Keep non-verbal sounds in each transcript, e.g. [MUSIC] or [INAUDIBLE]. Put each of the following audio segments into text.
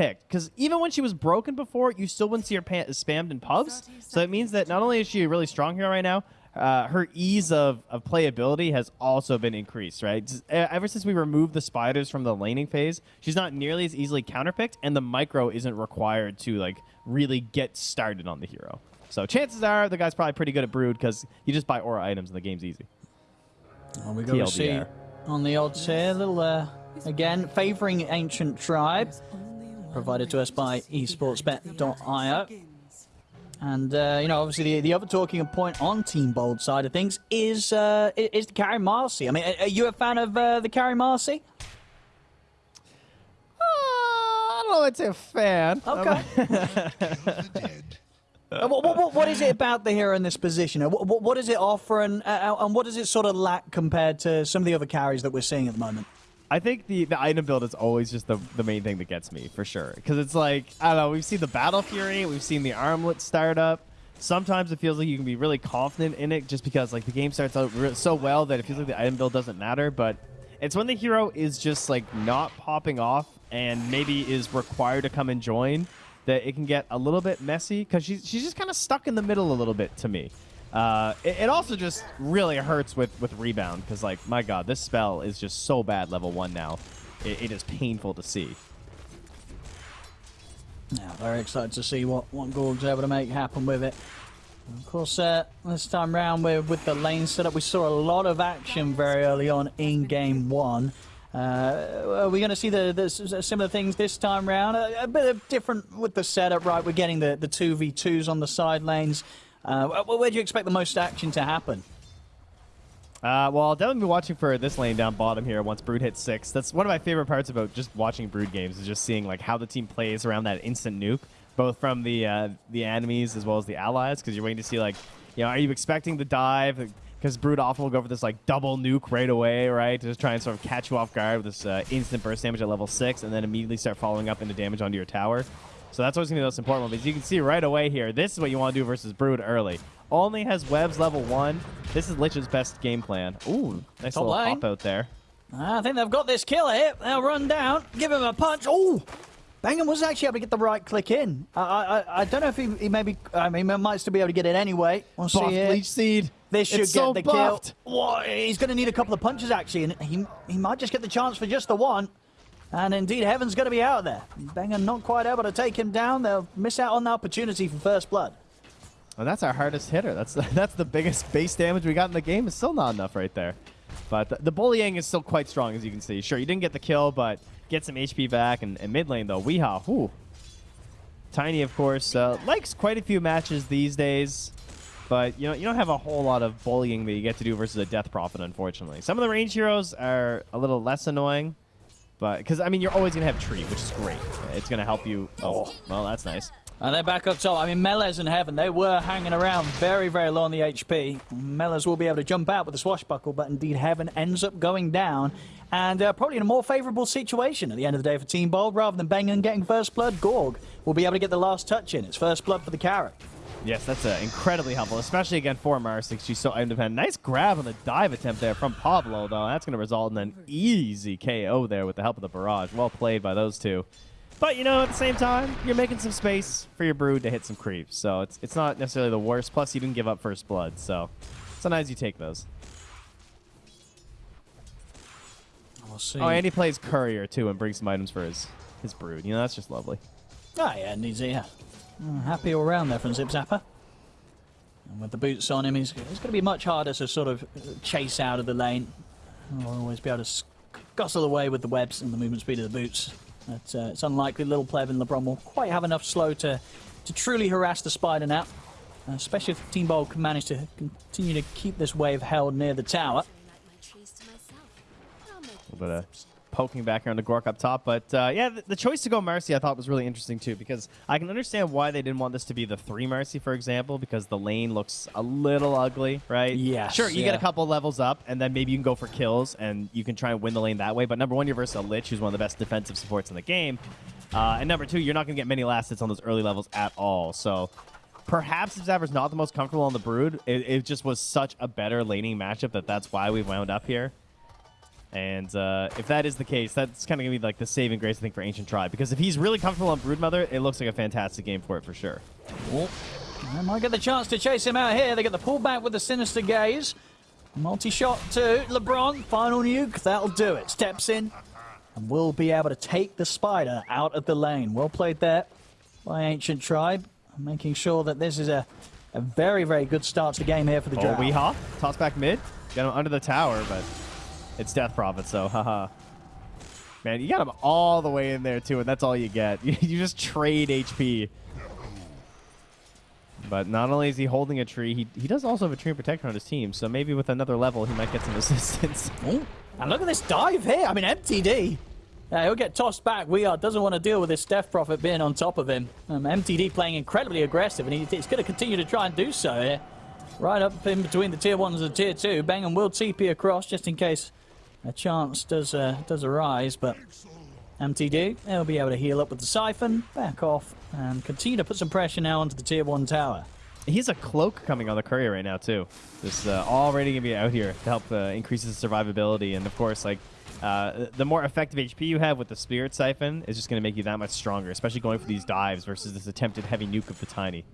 picked. Because even when she was broken before, you still wouldn't see her pa- spammed in pubs. So it means that not only is she a really strong hero right now, uh, her ease of, of playability has also been increased, right? Ever since we removed the spiders from the laning phase, she's not nearly as easily counterpicked, and the micro isn't required to like really get started on the hero. So chances are the guy's probably pretty good at Brood because you just buy aura items and the game's easy. Well, we go to see on the odds here, little uh, again favoring ancient tribe, provided to us by esportsbet.io. And uh, you know, obviously, the, the other talking point on Team Bald side of things is uh, is the carry Marci. I mean, are you a fan of uh, the carry Marci? Uh, I don't know. I'd a fan. Okay. [LAUGHS] Uh, what, what, what- is it about the hero in this position? What, what, what does it offer, and uh, and what does it sort of lack compared to some of the other carries that we're seeing at the moment? I think the, the item build is always just the, the main thing that gets me for sure. Because it's like, I don't know, we've seen the Battle Fury, we've seen the Armlet start up. Sometimes it feels like you can be really confident in it just because like the game starts out so well that it feels like the item build doesn't matter. But it's when the hero is just like not popping off and maybe is required to come and join that it can get a little bit messy because she's, she's just kind of stuck in the middle a little bit to me. Uh, it, it also just really hurts with, with rebound because, like, my god, this spell is just so bad level one now. It, it is painful to see. Now, very excited to see what, what Gorg's able to make happen with it. Of course, uh, this time round with, with the lane setup, we saw a lot of action very early on in game one. Uh, are we going to see the, the similar things this time round? A, a bit of different with the setup, right? We're getting the, the 2v2s on the side lanes. Uh, where, do you expect the most action to happen? Uh, well, I'll definitely be watching for this lane down bottom here once Brood hits six. That's one of my favorite parts about just watching Brood games is just seeing like how the team plays around that instant nuke, both from the uh, the enemies as well as the allies, because you're waiting to see like, you know, are you expecting the dive? Because Brood often will go for this like double nuke right away, right, to just try and sort of catch you off guard with this uh, instant burst damage at level six, and then immediately start following up into damage onto your tower. So that's always gonna be the most important one. Because you can see right away here, this is what you want to do versus Brood early. Only has webs level one. This is Lich's best game plan. Ooh, nice Top little lane. pop out there. Ah, I think they've got this kill here. They'll run down, give him a punch. Oh, Bangham was actually able to get the right click in. I, I, I don't know if he, he maybe. I mean, he might still be able to get it anyway. We'll see Buffed here. Leech Seed. This should It's get so the buffed. kill. Whoa, he's going to need a couple of punches actually, and he he might just get the chance for just the one. And indeed, Heaven's going to be out there. Banger not quite able to take him down. They'll miss out on the opportunity for first blood. Well, that's our hardest hitter. That's [LAUGHS] that's the biggest base damage we got in the game. It's still not enough right there. But the, the bullying is still quite strong, as you can see. Sure, you didn't get the kill, but get some HP back. And, and mid lane, though, Weehaw, whew. Tiny, of course, uh, likes quite a few matches these days. But you know, you don't have a whole lot of bullying that you get to do versus a Death Prophet, unfortunately. Some of the range heroes are a little less annoying. But, because, I mean, you're always going to have Tree, which is great. It's going to help you. Oh, well, that's nice. And they're back up top. I mean, Melez and Heaven, they were hanging around very, very low on the HP. Melez will be able to jump out with the swashbuckle, but indeed Heaven ends up going down. And uh, probably in a more favourable situation at the end of the day for Team Bald. Rather than Bengen getting first blood, Gorg will be able to get the last touch in. It's first blood for the carrot. Yes, that's uh, incredibly helpful, especially again for Marci. She's so independent. Nice grab on the dive attempt there from Pablo, though. That's going to result in an easy KO there with the help of the barrage. Well played by those two. But, you know, at the same time, you're making some space for your brood to hit some creeps. So it's, it's not necessarily the worst. Plus, you didn't give up first blood. So sometimes you take those. We'll see. Oh, and he plays courier, too, and brings some items for his, his brood. You know, that's just lovely. Oh, yeah, indeed, yeah. Mm, happy all round there from Zip Zapper. And with the boots on him, he's, it's going to be much harder to sort of uh, chase out of the lane. He'll always be able to scuzzle away with the webs and the movement speed of the boots. But uh, it's unlikely little Pleb and LeBron will quite have enough slow to, to truly harass the Spider now. Uh, especially if Team Bald can manage to continue to keep this wave held near the tower. A little bit of poking back around the Gorg up top. But uh, yeah, the, the choice to go Marci I thought was really interesting too because I can understand why they didn't want this to be the three Marci, for example, because the lane looks a little ugly, right? Yeah. Sure, you yeah. get a couple levels up and then maybe you can go for kills and you can try and win the lane that way. But number one, you're versus a Lich, who's one of the best defensive supports in the game. Uh, and number two, you're not going to get many last hits on those early levels at all. So perhaps if Zapper's not the most comfortable on the Brood, it, it just was such a better laning matchup that that's why we wound up here. And uh, if that is the case, that's kind of going to be like the saving grace, I think, for Ancient Tribe. Because if he's really comfortable on Broodmother, it looks like a fantastic game for it for sure. Oh, they might get the chance to chase him out here. They get the pullback with the Sinister Gaze. Multi-shot to LeBron. Final nuke. That'll do it. Steps in and will be able to take the Spider out of the lane. Well played there by Ancient Tribe. Making sure that this is a, a very, very good start to the game here for the Oh, Drow. Weehaw. Toss back mid. Got him under the tower, but it's Death Prophet, so haha. Man, you got him all the way in there, too, and that's all you get. [LAUGHS] You, just trade HP. But not only is he holding a tree, he, he does also have a tree protector on his team, so maybe with another level, he might get some [LAUGHS] assistance. And look at this dive here. I mean, MTD. Yeah, he'll get tossed back. We are doesn't want to deal with this Death Prophet being on top of him. Um, MTD playing incredibly aggressive, and he, he's going to continue to try and do so here. Right up in between the tier ones and the tier two. Bang will TP across just in case a chance does uh, does arise, but MTD, he'll be able to heal up with the Siphon, back off, and continue to put some pressure now onto the tier one tower. He has a cloak coming on the courier right now too. This uh, already gonna be out here to help uh, increase his survivability, and of course, like uh, the more effective HP you have with the Spirit Siphon is just gonna make you that much stronger, especially going for these dives versus this attempted heavy nuke of the Tiny.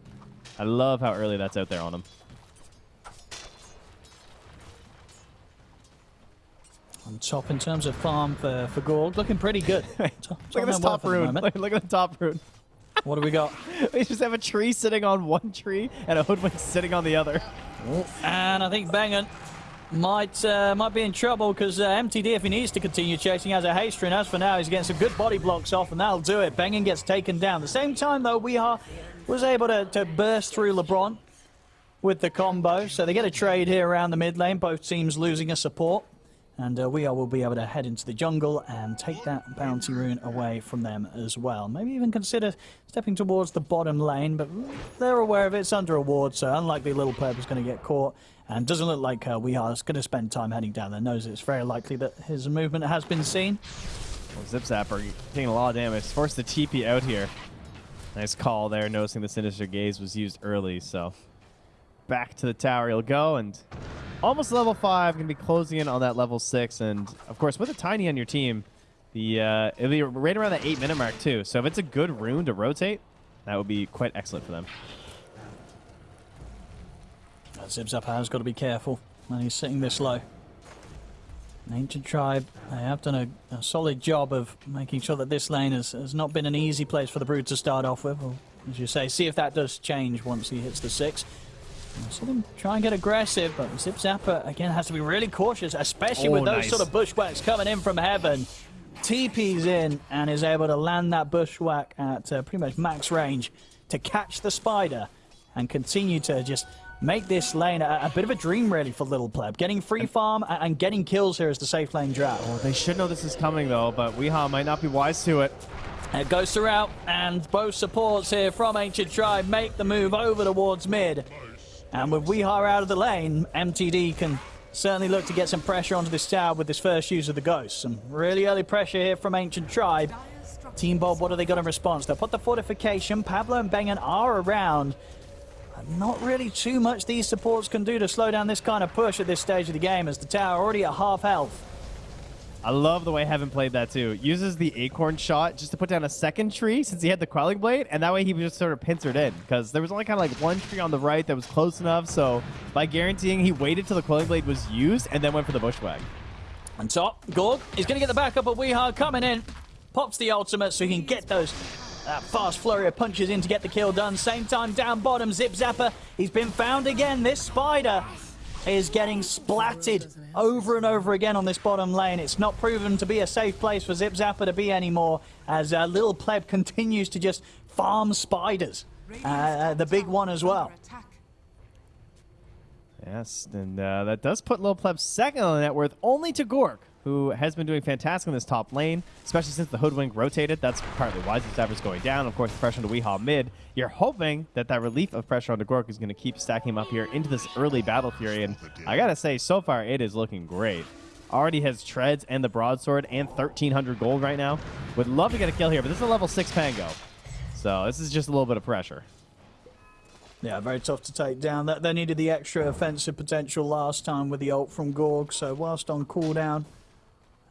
I love how early that's out there on him. On top in terms of farm for, for Gorg, looking pretty good. [LAUGHS] Look at this Top top well for rune. Look, [LAUGHS] look at the top rune. What do we got? [LAUGHS] we just have a tree sitting on one tree and a hoodwink sitting on the other. And I think Bangan might uh, might be in trouble because uh, MTD, if he needs to continue chasing, has a haste rune. As for now, he's getting some good body blocks off, and that'll do it. Bangan gets taken down. The same time, though, Weeha was able to, to burst through LeBron with the combo. So they get a trade here around the mid lane. Both teams losing a support. And uh, Weeha will be able to head into the jungle and take that bounty rune away from them as well. Maybe even consider stepping towards the bottom lane, but they're aware of it. It's under a ward, so unlikely Little Perp is going to get caught. And doesn't look like uh, Weeha is going to spend time heading down there. Knows it's very likely that his movement has been seen. Well, Zip Zapper taking a lot of damage. Forced the TP out here. Nice call there, noticing the Sinister Gaze was used early, so back to the tower he'll go, and almost level 5, going to be closing in on that level 6. And, of course, with a Tiny on your team, the uh, it'll be right around that 8-minute mark, too. So if it's a good rune to rotate, that would be quite excellent for them. Zibs has got to be careful when he's sitting this low. Ancient Tribe, they have done a, a, solid job of making sure that this lane has, has not been an easy place for the Brood to start off with. Or, as you say, see if that does change once he hits the 6 see them try and get aggressive, but Zip Zapper, again, has to be really cautious, especially Oh, with those nice. sort of bushwhacks coming in from heaven. TP's in and is able to land that bushwhack at uh, pretty much max range to catch the spider and continue to just make this lane a, a bit of a dream, really, for Little Pleb. Getting free farm a- and getting kills here as the safe lane Drow. Well, they should know this is coming though, but Weehaw might not be wise to it. It goes throughout, and both supports here from Ancient Tribe make the move over towards mid. And with Weeha out of the lane, MTD can certainly look to get some pressure onto this tower with this first use of the Ghost. Some really early pressure here from Ancient Tribe. Team Bald, what are they got in response? They'll put the fortification. Pablo and Bengen are around. Not really too much these supports can do to slow down this kind of push at this stage of the game as the tower already at half health. I love the way Heaven played that too. Uses the acorn shot just to put down a second tree since he had the quelling blade, and that way he was just sort of pincered in because there was only kind of like one tree on the right that was close enough. So by guaranteeing he waited till the quelling blade was used and then went for the bushwhack. On top, Gorg is going to get the backup of Weeha coming in. Pops the ultimate so he can get those fast flurry of punches in to get the kill done. Same time down bottom, Zip Zapper. He's been found again. This spider is getting splatted over and over again on this bottom lane. It's not proven to be a safe place for Zip Zapper to be anymore as uh, Little Pleb continues to just farm spiders. Uh, uh, the big one as well. Yes, and uh, that does put Lil Pleb second on the net worth, only to Gorg, who has been doing fantastic in this top lane, especially since the Hoodwink rotated. That's partly why Zapper's going down. Of course, the pressure on the Weehaw mid. You're hoping that that relief of pressure onto Gorg is going to keep stacking him up here into this early Battle Fury, and I gotta say, so far it is looking great. Already has treads and the broadsword and 1,300 gold right now. Would love to get a kill here, but this is a level 6 Pango. So this is just a little bit of pressure. Yeah, very tough to take down. They needed the extra offensive potential last time with the ult from Gorg. So whilst on cooldown,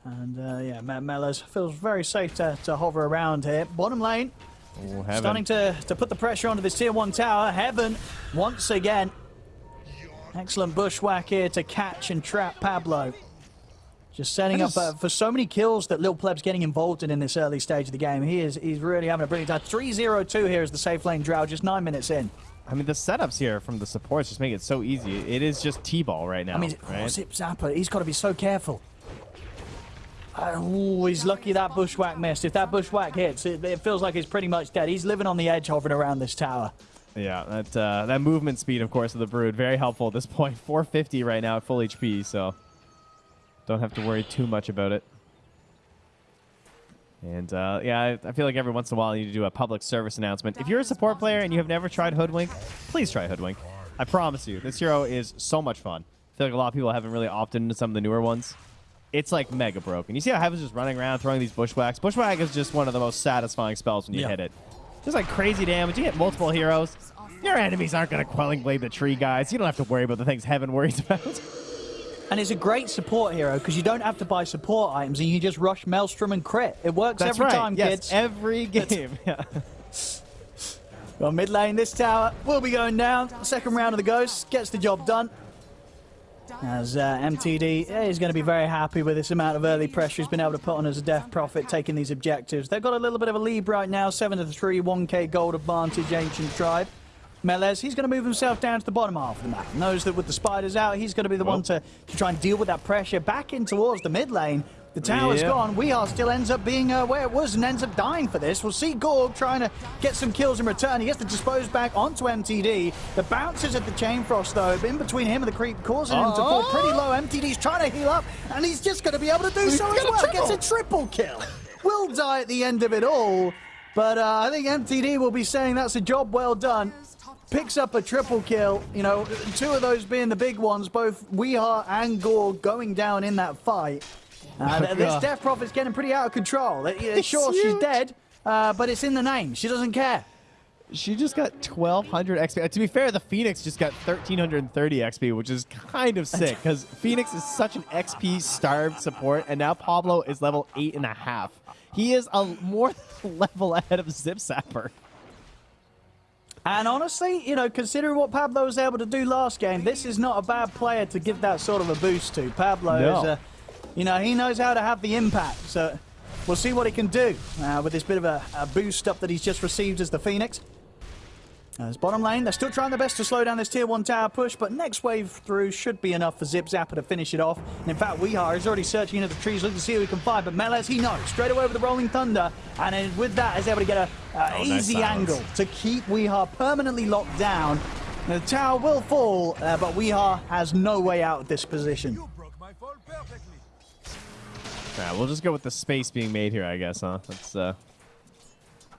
And uh, yeah, Me- Mellors feels very safe to, to hover around here. Bottom lane, Ooh, starting to, to put the pressure onto this tier one tower. Heaven, once again. Excellent bushwhack here to catch and trap Pablo. Just setting I up uh, for so many kills that Lil Pleb's getting involved in in this early stage of the game. He is he's really having a brilliant time. 3-0-2 here is the safe lane drow, just nine minutes in. I mean, the setups here from the supports just make it so easy. It is just T-ball right now, I mean, right? oh, Zip Zapper, he's got to be so careful. Oh, he's lucky that bushwhack missed. If that bushwhack hits, it, it feels like he's pretty much dead. He's living on the edge hovering around this tower. Yeah, that uh, that movement speed, of course, of the Brood, very helpful at this point. [LAUGHS] 450 right now at full HP, so don't have to worry too much about it. And uh, yeah, I, I feel like every once in a while I need to do a public service announcement. If you're a support player and you have never tried Hoodwink, please try Hoodwink. I promise you, this hero is so much fun. I feel like a lot of people haven't really opted into some of the newer ones. It's like mega broken. You see how Heaven's just running around throwing these bushwhacks? Bushwhack is just one of the most satisfying spells when you Yeah. hit it. Just like crazy damage. You hit multiple heroes. Your enemies aren't going to Quelling Blade the tree guys. You don't have to worry about the things Heaven worries about. And it's a great support hero because you don't have to buy support items and you just rush Maelstrom and crit. It works That's every right. time, yes, kids. every game. [LAUGHS] Yeah. Well, mid lane, this tower will be going down. Second round of the Ghosts gets the job done. As uh, MTD is going to be very happy with this amount of early pressure he's been able to put on as a Death Prophet taking these objectives. They've got a little bit of a lead right now, 7 to 3, 1k gold advantage, Ancient Tribe. Melez, he's going to move himself down to the bottom half of the map. Knows that with the spiders out, he's going to be the Well. one to, to try and deal with that pressure back in towards the mid lane. The tower's Yeah. gone. We are still ends up being uh, where it was and ends up dying for this. We'll see Gorg trying to get some kills in return. He gets the dispose back onto MTD. The bounces at the Chain Frost, though, in between him and the creep, causing him to fall Oh. pretty low. MTD's trying to heal up, and he's just going to be able to do so as well. triple. Gets a triple kill. Will die at the end of it all, but uh, I think MTD will be saying that's a job well done. Picks up a triple kill, you know, two of those being the big ones, both Weeha and Gorg going down in that fight. Uh, th- this. Death Prophet's getting pretty out of control. Uh, It's sure, she's dead, uh, but it's in the name. She doesn't care. She just got 1,200 XP. To be fair, the Phoenix just got 1,330 XP, which is kind of sick because [LAUGHS] Phoenix is such an XP starved support, and now Pablo is level eight and a half. He is a more level ahead of Zip Zapper. And honestly, you know, considering what Pablo was able to do last game, this is not a bad player to give that sort of a boost to. Pablo No. is, uh, you know, he knows how to have the impact. So we'll see what he can do uh, with this bit of a, a boost up that he's just received as the Phoenix. As bottom lane, they're still trying their best to slow down this tier one tower push, but next wave through should be enough for Zip Zapper to finish it off. And in fact, Weehar is already searching into the trees looking to see who he can find, but Melez, he knows straight away with the Rolling Thunder, and with that is able to get a, a Oh, easy angle to keep Weehar permanently locked down. The tower will fall, uh, but Weehar has no way out of this position. Yeah, we'll just go with the space being made here, I guess, huh? That's uh,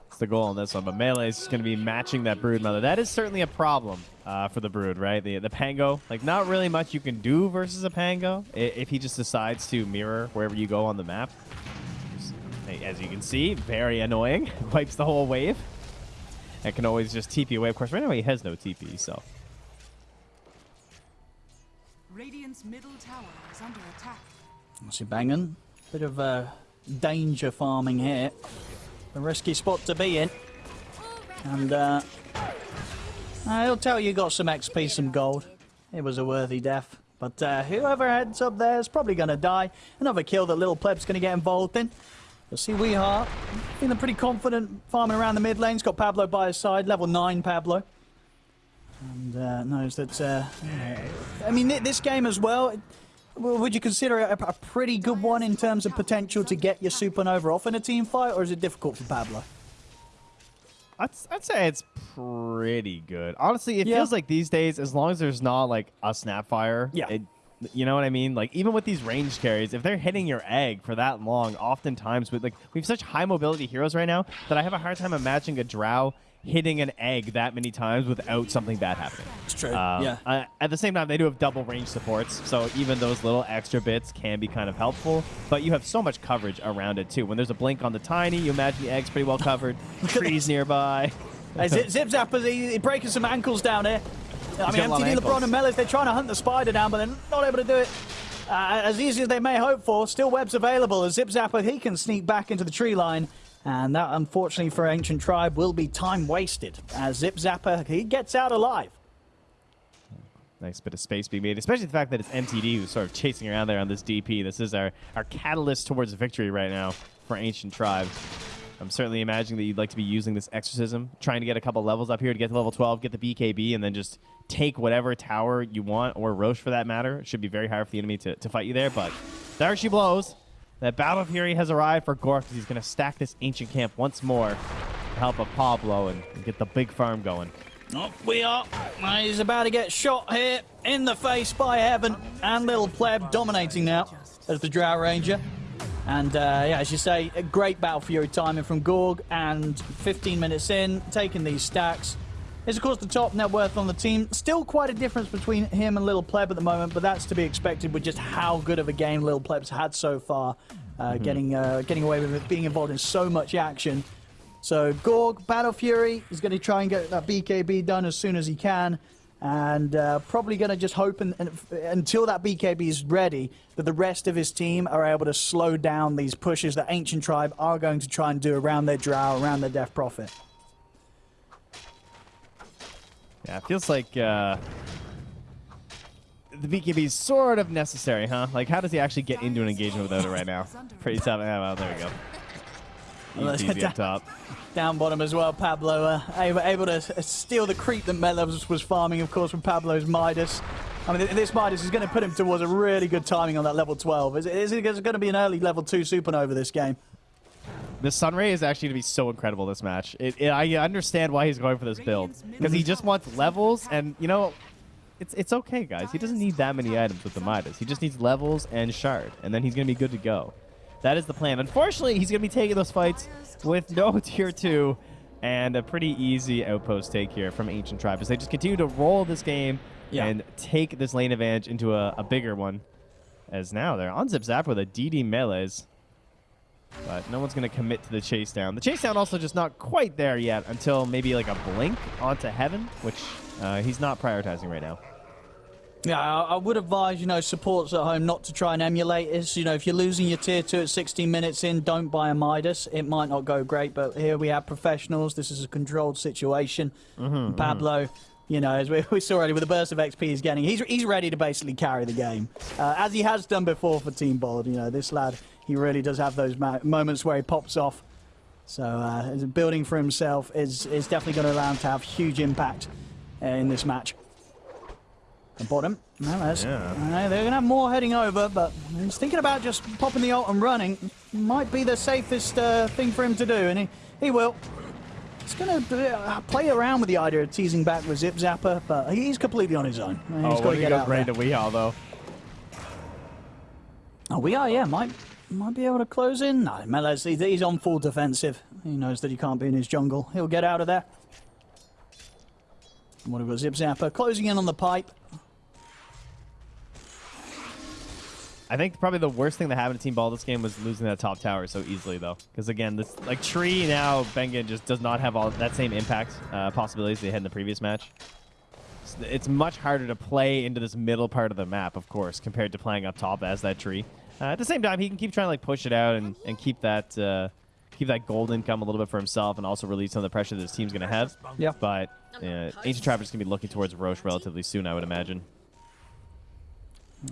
that's the goal on this one. But melee is just going to be matching that brood mother. That is certainly a problem uh, for the brood, right? The the pango, like not really much you can do versus a pango if he just decides to mirror wherever you go on the map. As you can see, very annoying. [LAUGHS] Wipes the whole wave. And can always just TP away. Of course, right now he has no TP, so Radiant's middle tower is under attack. What's he banging. Bit of uh, danger farming here. A risky spot to be in. And uh, uh, he'll tell you got some XP, some gold. It was a worthy death. But uh, whoever heads up there is probably going to die. Another kill that Little Pleb's going to get involved in. You'll see Weehart feeling pretty confident farming around the mid lane. He's got Pablo by his side, level 9 Pablo. And uh, knows that, uh, I mean, thi- this game as well, would you consider it a, a pretty good one in terms of potential to get your supernova off in a team fight, or is it difficult for Pablo? I'd, I'd say it's pretty good. Honestly, it Yeah. feels like these days, as long as there's not like a snapfire, Yeah. it, you know what I mean? Like even with these range carries, if they're hitting your egg for that long, oftentimes with like we have such high mobility heroes right now that I have a hard time imagining a drow hitting an egg that many times without something bad happening. It's true. Um, yeah. uh, at the same time, they do have double range supports, so even those little extra bits can be kind of helpful. But you have so much coverage around it too. When there's a blink on the tiny, you imagine the egg's pretty well covered. [LAUGHS] Trees nearby. Hey, Zip, Zip Zapper's he, breaking some ankles down here. I mean, got a lot of MTD, LeBron, and Melis, they're trying to hunt the spider down, but they're not able to do it. uh, as easy as they may hope for, still webs available as Zip Zapper, he can sneak back into the tree line. And that, unfortunately for Ancient Tribe, will be time wasted as Zip Zapper, he gets out alive. Nice bit of space being made, especially the fact that it's MTD who's sort of chasing around there on this DP. This is our, our catalyst towards victory right now for Ancient Tribe. I'm certainly imagining that you'd like to be using this exorcism, trying to get a couple levels up here to get to level 12, get the BKB, and then just take whatever tower you want, or Rosh for that matter. It should be very hard for the enemy to, to fight you there, but there she blows. That Battle Fury has arrived for Gorg because he's going to stack this ancient camp once more to help of Pablo and, and get the big farm going. Oh, we are. He's about to get shot here in the face by Heaven and Little Pleb dominating now as the Drow Ranger. And uh, yeah, as you say, a great Battle Fury timing from Gorg. And 15 minutes in, taking these stacks. Is of course the top net worth on the team. Still quite a difference between him and Little Pleb at the moment, but that's to be expected with just how good of a game Little Pleb's had so far. Uh, Mm-hmm. Getting uh, getting away with it, being involved in so much action. So Gorg, Battle Fury is going to try and get that BKB done as soon as he can. And uh, probably going to just hope and, and, until that BKB is ready that the rest of his team are able to slow down these pushes that Ancient Tribe are going to try and do around their Drow, around their Death Prophet. Yeah, it feels like uh, the BKB is sort of necessary, huh? Like, how does he actually get into an engagement without it right now? Pretty tough. Yeah, well, there we go. Easy, [LAUGHS] easy up top. Down bottom as well, Pablo uh, able, able to steal the creep that Melos was farming, of course, from Pablo's Midas. I mean, this Midas is going to put him towards a really good timing on that level 12. Is it, is it going to be an early level 2 supernova this game? The Sunray is actually going to be so incredible this match. It, it, I understand why he's going for this build because he just wants levels, and you know, it's it's okay, guys. He doesn't need that many items with the Midas. He just needs levels and shard, and then he's going to be good to go. That is the plan. Unfortunately, he's going to be taking those fights with no [LAUGHS] tier two and a pretty easy outpost take here from Ancient Tribe as they just continue to roll this game Yeah. and take this lane advantage into a, a bigger one. As now they're on Zip Zap with a DD melees. But no one's going to commit to the chase down. The chase down also just not quite there yet until maybe like a blink onto heaven, which uh, he's not prioritizing right now. Yeah, I, would advise, you know, supports at home not to try and emulate this. You know, if you're losing your tier 2 at 16 minutes in, don't buy a Midas. It might not go great, but here we have professionals. This is a controlled situation. Pablo, you know, as we, we saw already with the burst of XP he's getting, he's, he's ready to basically carry the game. Uh, as he has done before for Team Bald. You know, this lad, he really does have those moments where he pops off. So uh, building for himself is, is definitely going to allow him to have huge impact uh, in this match. The bottom. No, Yeah. uh, they're going to have more heading over, but he's thinking about just popping the ult and running. Might be the safest uh, thing for him to do, and he, he will. He's going to uh, play around with the idea of teasing back with Zip Zapper, but he's completely on his own. He's oh, got to get out right into Weehall, though? Oh, we are, yeah. Might might be able to close in. No, Melez, he's on full defensive. He knows that he can't be in his jungle. He'll get out of there. And What have we got? Zip Zapper closing in on the pipe. I think probably the worst thing that happened to Team Bald this game was losing that top tower so easily, though. Because again, this like tree now, Bengen just does not have all that same impact uh, possibilities they had in the previous match. It's, it's much harder to play into this middle part of the map, of course, compared to playing up top as that tree. Uh, at the same time, he can keep trying to like push it out and, and keep that uh, keep that gold income a little bit for himself, and also relieve some of the pressure that his team's going to have. Yeah. But uh, Ancient Trapper's going to be looking towards Rosh relatively soon, I would imagine.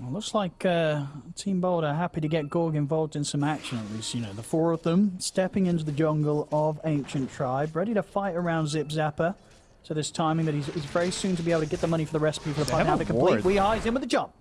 Well, looks like uh, Team Bald are happy to get Gorg involved in some action at least. You know, the four of them stepping into the jungle of Ancient Tribe, ready to fight around Zip Zapper. So this timing that he's, he's very soon to be able to get the money for the recipe for the fight. Now the complete we eyes in with the jump.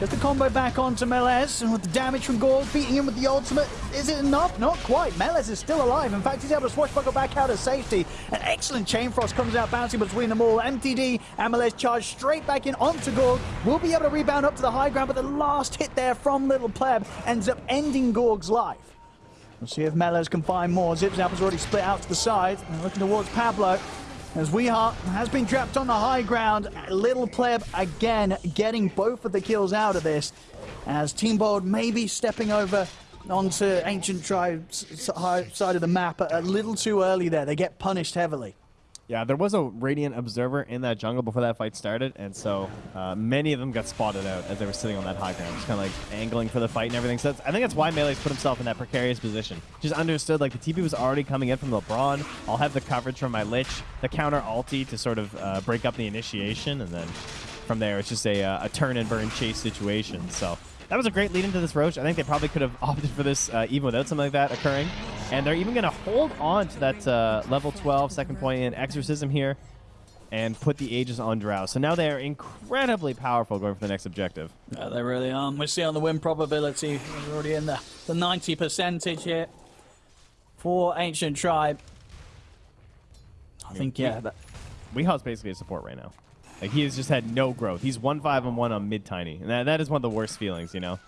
Gets the combo back onto Melez, and with the damage from Gorg beating him with the ultimate, is it enough? Not quite. Melez is still alive. In fact, he's able to swashbuckle back out of safety. An excellent chain frost comes out, bouncing between them all. MTD and Melez charge straight back in onto Gorg. Will be able to rebound up to the high ground, but the last hit there from Little Pleb ends up ending Gorg's life. We'll see if Melez can find more. Zip has already split out to the side. And looking towards Pablo. As Weeheart has been trapped on the high ground. Little Pleb again getting both of the kills out of this. As Team Bald may be stepping over onto Ancient Tribe's side of the map a little too early there. They get punished heavily. Yeah, there was a Radiant Observer in that jungle before that fight started, and so uh, many of them got spotted out as they were sitting on that high ground, just kind of like angling for the fight and everything. So I think that's why Melee's put himself in that precarious position. Just understood, like, the TP was already coming in from LeBron. I'll have the coverage from my Lich, the counter ulti to sort of uh, break up the initiation, and then from there, it's just a, uh, a turn and burn chase situation. So that was a great lead into this Rosh. I think they probably could have [LAUGHS] opted for this uh, even without something like that occurring. And they're even going to hold on to that uh, level 12 second point in Exorcism here and put the Aegis on Drow. So now they are incredibly powerful going for the next objective. Yeah, they really are. We see on the win probability, we're already in the, the 90 percentage here for Ancient Tribe. I think, yeah, that, Weeha's basically a support right now. Like, he has just had no growth. He's 1-5 and 1 on mid-tiny. And that, that is one of the worst feelings, you know?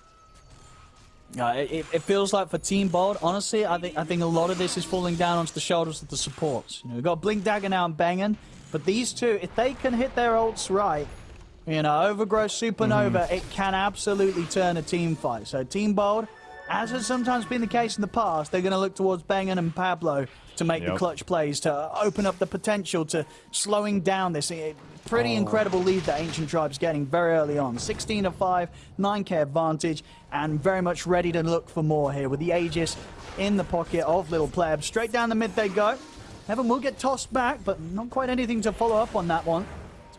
Uh, it, it feels like for Team Bald, honestly, I think I think a lot of this is falling down onto the shoulders of the supports. You know, we've got Blink Dagger now and banging, but these two, if they can hit their ults right, you know, Overgrowth Supernova, Mm-hmm. it can absolutely turn a team fight. So Team Bald, as has sometimes been the case in the past, they're going to look towards Bangan and Pablo to make the clutch plays, to open up the potential to slowing down this pretty Oh. incredible lead that Ancient Tribe's getting very early on. 16 of 5, 9k advantage, and very much ready to look for more here with the Aegis in the pocket of Little Pleb. Straight down the mid they go. Heaven will get tossed back, but not quite anything to follow up on that one.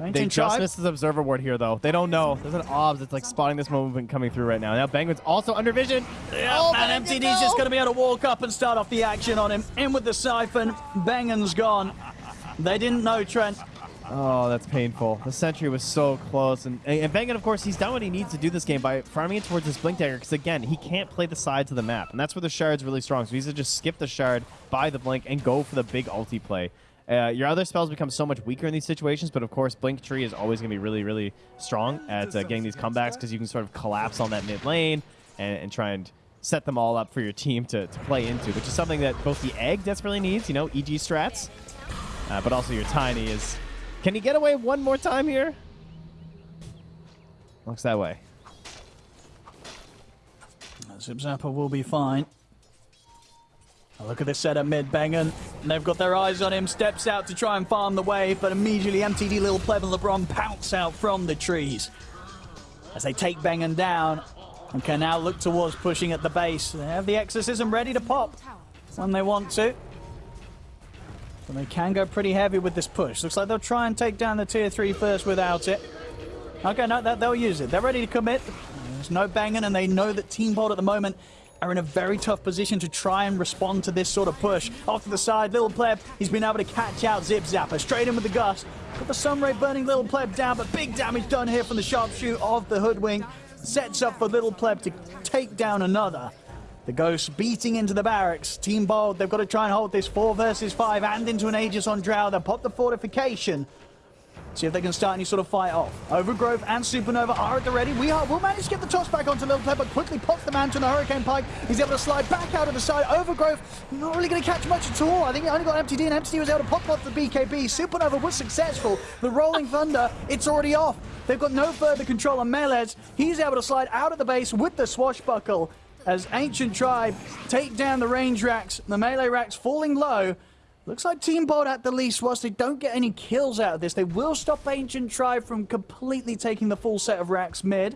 So They just Tribe, missed his Observer Ward here, though. They don't know. There's an OBS that's, like, spotting this movement coming through right now. Now Bangman's also under vision. Oh, and it did MTD's just going to be able to walk up and start off the action on him. In with the Siphon. Bangan's gone. They didn't know Trent. Oh, that's painful. The sentry was so close. And, and Bangan, of course, he's done what he needs to do this game by farming it towards his Blink Dagger because, again, he can't play the sides of the map. And that's where the Shard's really strong. So he's to just skip the Shard, buy the Blink, and go for the big ulti play. Uh, your other spells become so much weaker in these situations, but of course, Blink Tree is always going to be really, really strong [LAUGHS] at uh, getting these comebacks because you can sort of collapse on that mid lane and, and try and set them all up for your team to, to play into, which is something that both the Egg desperately needs, you know, EG strats, uh, but also your Tiny is... Can he get away one more time here? Looks that way. Zip Zapper will be fine. Look at this setup mid Bangan. They've got their eyes on him. Steps out to try and farm the wave, but immediately MTD Lil Pleb and LeBron pounce out from the trees. As they take Bangan down and can now look towards pushing at the base. They have the exorcism ready to pop when they want to. But they can go pretty heavy with this push. Looks like they'll try and take down the tier 3 first without it. Okay, no, they'll use it. They're ready to commit. There's no banging, and they know that Team Bald at the moment are in a very tough position to try and respond to this sort of push. Off to the side, Little Pleb, he's been able to catch out Zip Zapper. Straight in with the gust. Got the Sunray burning Little Pleb down, but big damage done here from the sharpshoot of the Hoodwink. Sets up for Little Pleb to take down another. The Ghost beating into the barracks. Team Bald, they've got to try and hold this 4 versus 5 and into an Aegis on Drow. They'll pop the fortification. See if they can start any sort of fight off. Overgrowth and Supernova are at the ready. We are, will manage to get the toss back onto Little Pleb, but quickly pops the man to the Hurricane Pike. He's able to slide back out of the side. Overgrowth, not really going to catch much at all. I think he only got MTD, and MTD was able to pop off the BKB. Supernova was successful. The Rolling [LAUGHS] Thunder, it's already off. They've got no further control on Melez. He's able to slide out of the base with the Swashbuckle as Ancient Tribe take down the range racks. The melee racks falling low. Looks like Team Bald at the least, whilst they don't get any kills out of this, they will stop Ancient Tribe from completely taking the full set of racks mid.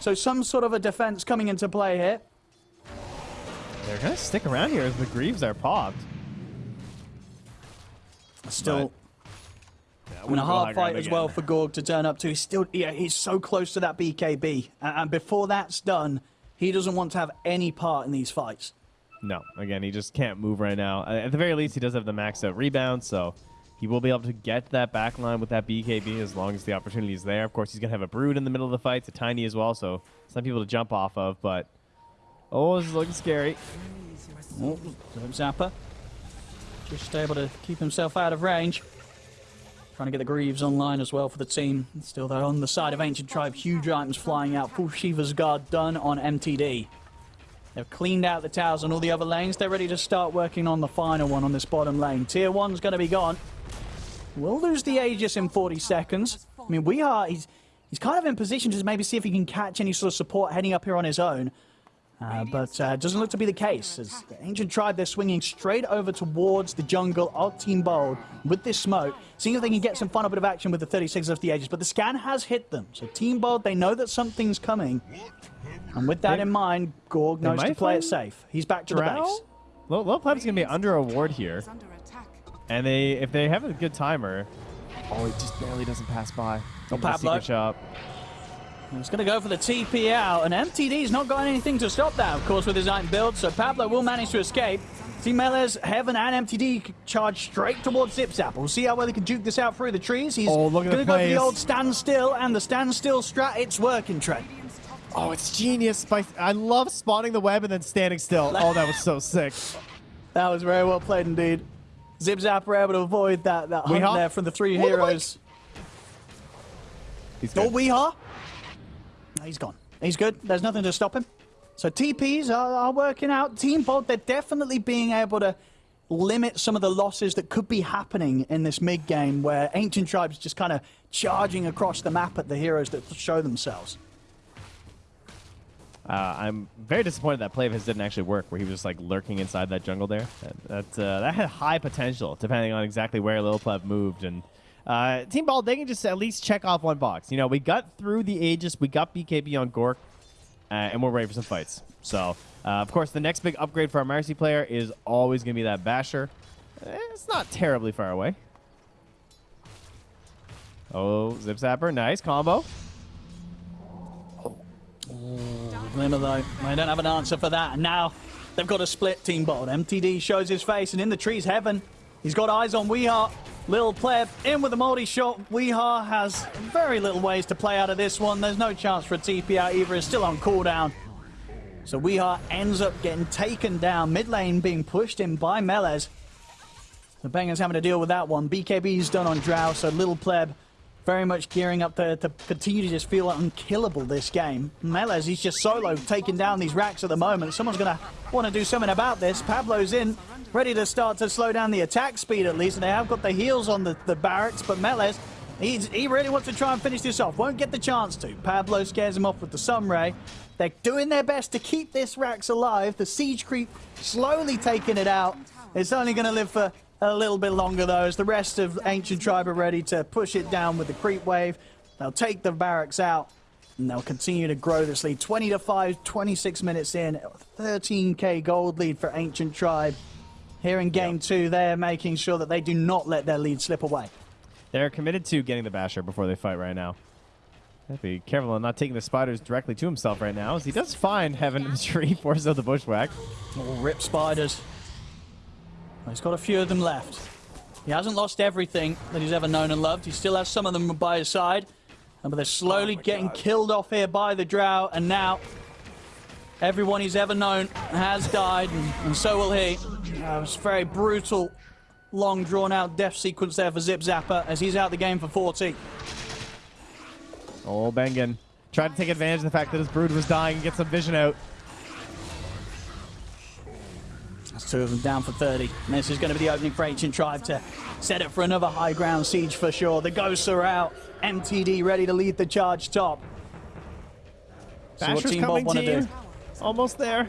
So some sort of a defense coming into play here. They're going to stick around here as the Greaves are popped. Still Yeah, in a hard fight as well for Gorg to turn up to. He's still, yeah, he's so close to that BKB. And, and before that's done, he doesn't want to have any part in these fights. No, again, he just can't move right now. At the very least, he does have the maxed out rebound, so he will be able to get that back line with that BKB as long as the opportunity is there. Of course, he's going to have a Brood in the middle of the fight. It's a Tiny as well, so some people to jump off of, but... Oh, this is looking scary. Oh, Zapper. Just able to keep himself out of range. Trying to get the Greaves online as well for the team. Still though on the side of Ancient Tribe, huge items flying out. Full Shiva's Guard done on MTD. They've cleaned out the towers on all the other lanes. They're ready to start working on the final one on this bottom lane. Tier 1's going to be gone. We'll lose the Aegis in 40 seconds. I mean, we are... He's, he's kind of in position to maybe see if he can catch any sort of support heading up here on his own. Uh, but uh, doesn't look to be the case. As the Ancient Tribe, they're swinging straight over towards the jungle of Team Bald with this smoke, seeing if they can get some final bit of action with the 36 of the Aegis. But the scan has hit them. So Team Bald, they know that something's coming. And with that They- in mind, Gorg knows to play it safe. He's back to the Drow? base. Low, low pleb's gonna be under a ward here, Is under attack. and they if they have a good timer, oh, it just barely doesn't pass by. Oh, Into Pablo. secret shop. He's going to go for the TP out, and MTD's not got anything to stop that, of course, with his iron build, so Pablo will manage to escape. Team Mele's Heaven and MTD charge straight towards Zipzap. We'll see how well he can juke this out through the trees. He's Oh, going to go for the old standstill, and the standstill strat, it's working, Trent. Top Oh, it's genius! By, I love spawning the web and then standing still. Oh, that was so sick. [LAUGHS] That was very well played indeed. Zipzap were able to avoid that, that hunt there from the three What heroes. He's Oh, good. Weehaw? No, He's gone. He's good. There's nothing to stop him. So TPs are, are working out. Team Bald, they're definitely being able to limit some of the losses that could be happening in this mid game where Ancient Tribes just kind of charging across the map at the heroes that show themselves. Uh, I'm very disappointed that play of his didn't actually work, where he was just like lurking inside that jungle there. That uh, that had high potential, depending on exactly where Lil Pleb moved. And uh, Team Bald, they can just at least check off one box. You know, we got through the Aegis, we got BKB on Gorg, uh, and we're ready for some fights. So, uh, of course, the next big upgrade for our Marci player is always going to be that Basher. Eh, It's not terribly far away. Oh, Zip Zapper, nice combo. Glimmer though, they don't have an answer for that. And now they've got a split team board. MTD shows his face, and in the trees, Heaven. He's got eyes on Weehaw. Lil Pleb in with a multi shot. Weehaw has very little ways to play out of this one. There's no chance for a TP out either. It's still on cooldown. So Weehaw ends up getting taken down. Mid lane being pushed in by Melez. The Bangers having to deal with that one. BKB's done on Drow, so Little Pleb very much gearing up to, to continue to just feel unkillable this game. Melez, he's just solo taking down these racks at the moment. Someone's going to want to do something about this. Pablo's in, ready to start to slow down the attack speed at least. And they have got the heels on the, the barracks, but Melez, he's, he really wants to try and finish this off. Won't get the chance to. Pablo scares him off with the Sunray. They're doing their best to keep this racks alive. The siege creep slowly taking it out. It's only going to live for a little bit longer though, as the rest of Ancient Tribe are ready to push it down with the creep wave. They'll take the barracks out, and they'll continue to grow this lead. 20 to 5, 26 minutes in, 13k gold lead for Ancient Tribe. Here in game two, they're making sure that they do not let their lead slip away. They're committed to getting the Basher before they fight right now. Be careful on not taking the spiders directly to himself right now, as he does find Heaven in [LAUGHS] the tree, forces out the bushwhack. Oh, rip spiders. Well, he's got a few of them left. He hasn't lost everything that he's ever known and loved. He still has some of them by his side. But they're slowly getting killed off here by the Drow, and now everyone he's ever known has died, and, and so will he. Uh, it's a very brutal, long drawn out death sequence there for Zip Zapper as he's out the game for 40. Oh, Bengen. Tried to take advantage of the fact that his brood was dying and get some vision out. That's two of them down for 30. And this is going to be the opening for Ancient Tribe to set it for another high ground siege for sure. The ghosts are out. MTD ready to lead the charge top. So what Team Bald coming, want to do? Almost there.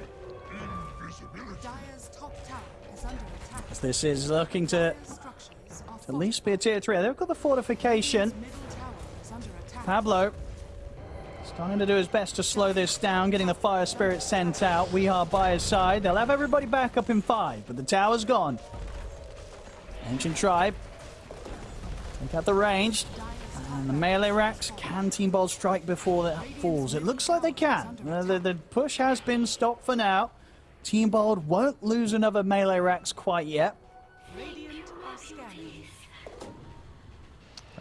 Dire's top tower is under attack. This is looking to at least be a tier 3. They've got the fortification. Middle tower is under attack. Pablo starting to do his best to slow this down, getting the fire spirit sent out. We are by his side. They'll have everybody back up in five, but the tower's gone. Ancient tribe. Take out the range. And the melee racks. Can Team Bald strike before that falls? It looks like they can. Uh, the, the push has been stopped for now. Team Bald won't lose another melee racks quite yet.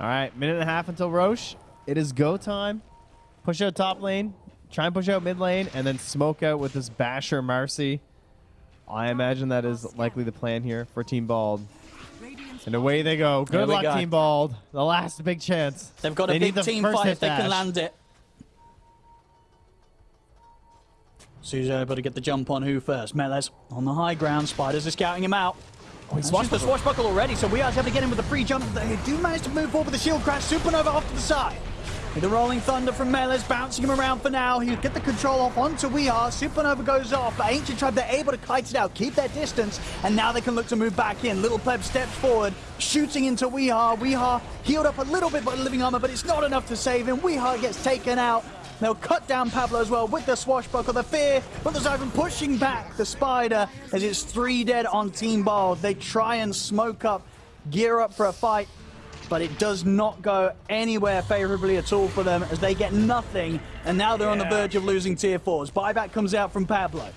All right, minute and a half until Rosh. It is go time. Push out top lane, try and push out mid lane, and then smoke out with this Basher Marci. I imagine that is likely the plan here for Team Bald. And away they go. Good luck, go. Team Bald. The last big chance. They've got They a big the team fight if they can land it. Sue's able to get the jump on who first? Melez on the high ground. Spiders are scouting him out. Oh, he's watched the swashbuckle already, so we are able to get in with a free jump. They do manage to move forward with the shield crash. Supernova off to the side. With the Rolling Thunder from Melis bouncing him around for now. He'll get the control off onto Weehaw. Supernova goes off, but Ancient Tribe, they're able to kite it out, keep their distance, and now they can look to move back in. Little Pleb steps forward, shooting into Weehaw. Weehaw healed up a little bit by the living armor, but it's not enough to save him. Weehaw gets taken out. They'll cut down Pablo as well with the swashbuckle, the fear, but there's even pushing back the spider as it's three dead on Team Bald. They try and smoke up, gear up for a fight, but it does not go anywhere favorably at all for them as they get nothing, and now they're on the verge of losing tier fours. Buyback comes out from Pablo.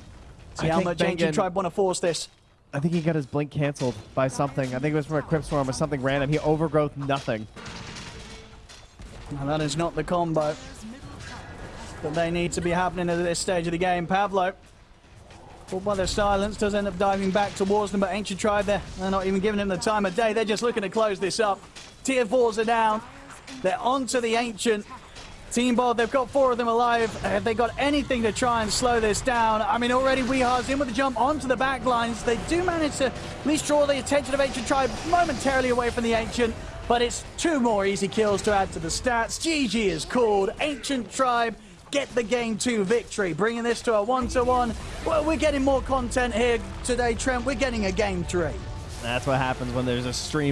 See I how think much Bengen- Ancient Tribe want to force this. I think he got his blink canceled by something. I think it was from a Crypt Swarm or something random. He overgrowth nothing. And that is not the combo that they need to be happening at this stage of the game. Pablo, pulled by their silence, does end up diving back towards them, but Ancient Tribe, they're, they're not even giving him the time of day. They're just looking to close this up. Tier 4s are down. They're onto the Ancient. Team Bald, they've got four of them alive. Have they got anything to try and slow this down? I mean, already Weehar's in with the jump onto the back lines. They do manage to at least draw the attention of Ancient Tribe momentarily away from the Ancient, but it's two more easy kills to add to the stats. GG is called. Ancient Tribe get the game two victory, bringing this to a one-to-one. Well, we're getting more content here today, Trent. We're getting a game three. That's what happens when there's a stream.